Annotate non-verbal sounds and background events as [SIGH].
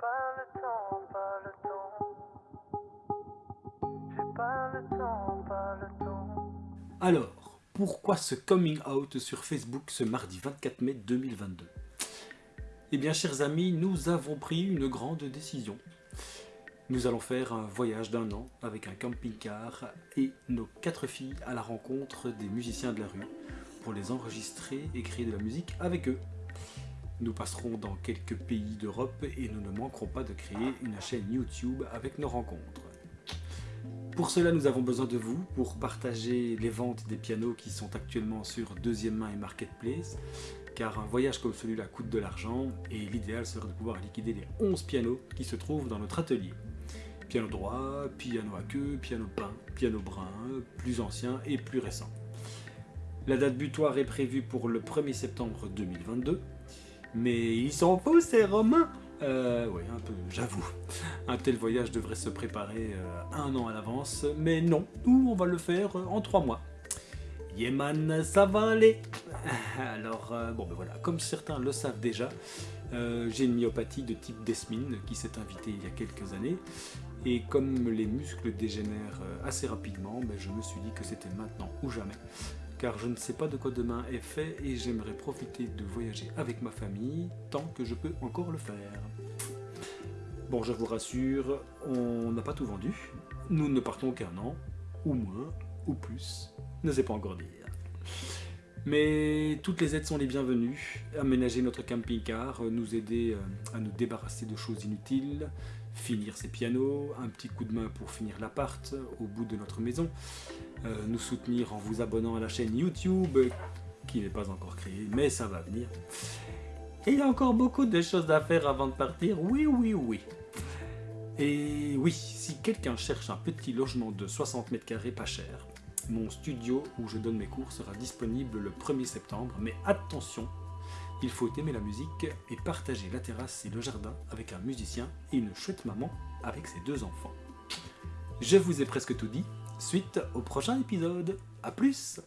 pas le temps, pas le temps. J'ai pas le temps, pas le temps. Alors, pourquoi ce coming out sur Facebook ce mardi 24 mai 2022 Eh bien, chers amis, nous avons pris une grande décision. Nous allons faire un voyage d'un an avec un camping-car et nos quatre filles à la rencontre des musiciens de la rue pour les enregistrer et créer de la musique avec eux. Nous passerons dans quelques pays d'Europe et nous ne manquerons pas de créer une chaîne YouTube avec nos rencontres. Pour cela, nous avons besoin de vous pour partager les ventes des pianos qui sont actuellement sur deuxième main et marketplace, car un voyage comme celui-là coûte de l'argent et l'idéal serait de pouvoir liquider les 11 pianos qui se trouvent dans notre atelier. Piano droit, piano à queue, piano peint, piano brun, plus ancien et plus récent. La date butoir est prévue pour le 1er septembre 2022, mais ils sont fous ces Romains. Euh, oui, un peu, j'avoue. Un tel voyage devrait se préparer euh, un an à l'avance, mais non, nous, on va le faire euh, en trois mois. Yeman, ça va aller. [LAUGHS] Alors, bon ben voilà, comme certains le savent déjà, j'ai une myopathie de type Desmine qui s'est invitée il y a quelques années, et comme les muscles dégénèrent assez rapidement, ben, je me suis dit que c'était maintenant ou jamais, car je ne sais pas de quoi demain est fait et j'aimerais profiter de voyager avec ma famille tant que je peux encore le faire. Bon, je vous rassure, on n'a pas tout vendu. Nous ne partons qu'un an, ou moins, ou plus, ne sais pas encore dire. Mais toutes les aides sont les bienvenues. Aménager notre camping-car, nous aider euh, à nous débarrasser de choses inutiles, finir ses pianos, un petit coup de main pour finir l'appart au bout de notre maison, euh, nous soutenir en vous abonnant à la chaîne YouTube, qui n'est pas encore créée, mais ça va venir. Et il y a encore beaucoup de choses à faire avant de partir, oui, oui, oui. Et oui, si quelqu'un cherche un petit logement de 60 mètres carrés pas cher, mon studio où je donne mes cours sera disponible le 1er septembre, mais attention, il faut aimer la musique et partager la terrasse et le jardin avec un musicien et une chouette maman avec ses deux enfants. Je vous ai presque tout dit, suite au prochain épisode. A plus